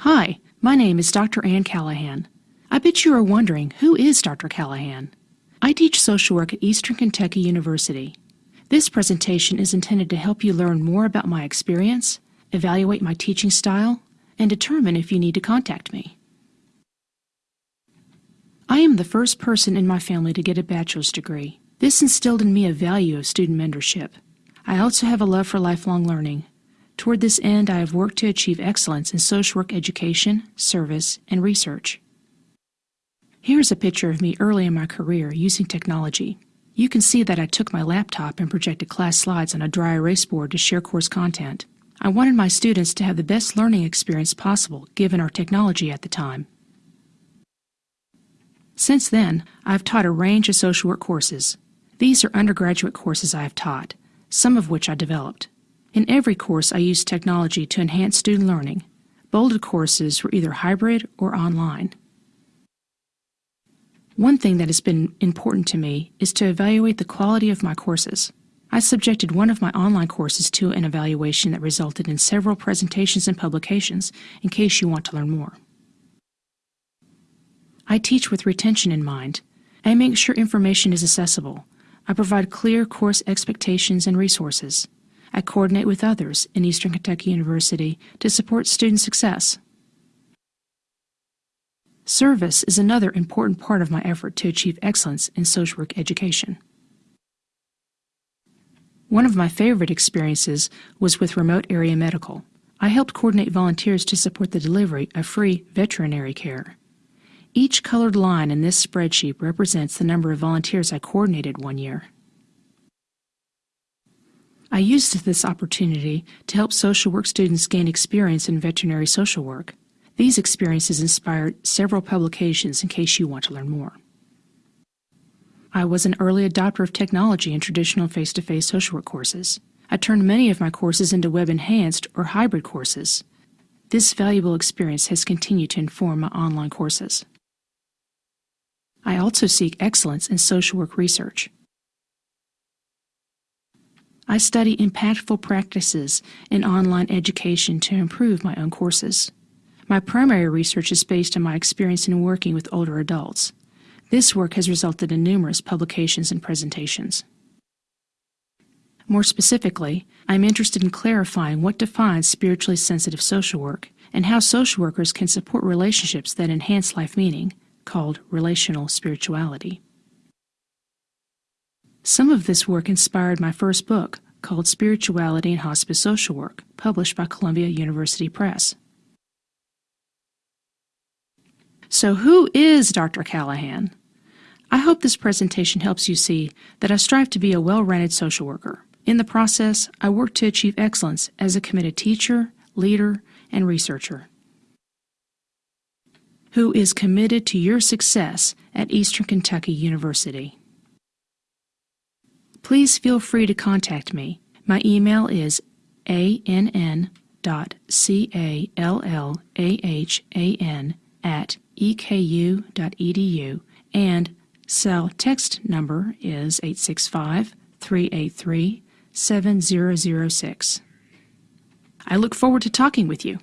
Hi, my name is Dr. Ann Callahan. I bet you are wondering who is Dr. Callahan? I teach social work at Eastern Kentucky University. This presentation is intended to help you learn more about my experience, evaluate my teaching style, and determine if you need to contact me. I am the first person in my family to get a bachelor's degree. This instilled in me a value of student mentorship. I also have a love for lifelong learning. Toward this end, I have worked to achieve excellence in social work education, service, and research. Here is a picture of me early in my career using technology. You can see that I took my laptop and projected class slides on a dry erase board to share course content. I wanted my students to have the best learning experience possible given our technology at the time. Since then, I've taught a range of social work courses. These are undergraduate courses I have taught, some of which I developed. In every course, I used technology to enhance student learning. Bolded courses were either hybrid or online. One thing that has been important to me is to evaluate the quality of my courses. I subjected one of my online courses to an evaluation that resulted in several presentations and publications in case you want to learn more. I teach with retention in mind. I make sure information is accessible. I provide clear course expectations and resources. I coordinate with others in Eastern Kentucky University to support student success. Service is another important part of my effort to achieve excellence in social work education. One of my favorite experiences was with Remote Area Medical. I helped coordinate volunteers to support the delivery of free veterinary care. Each colored line in this spreadsheet represents the number of volunteers I coordinated one year. I used this opportunity to help social work students gain experience in veterinary social work. These experiences inspired several publications in case you want to learn more. I was an early adopter of technology in traditional face-to-face social work courses. I turned many of my courses into web-enhanced or hybrid courses. This valuable experience has continued to inform my online courses. I also seek excellence in social work research. I study impactful practices in online education to improve my own courses. My primary research is based on my experience in working with older adults. This work has resulted in numerous publications and presentations. More specifically, I am interested in clarifying what defines spiritually sensitive social work and how social workers can support relationships that enhance life meaning, called relational spirituality. Some of this work inspired my first book, called Spirituality and Hospice Social Work, published by Columbia University Press. So who is Dr. Callahan? I hope this presentation helps you see that I strive to be a well-rounded social worker. In the process, I work to achieve excellence as a committed teacher, leader, and researcher who is committed to your success at Eastern Kentucky University. Please feel free to contact me. My email is ann.callahan at eku.edu and cell text number is 865 383 7006. I look forward to talking with you.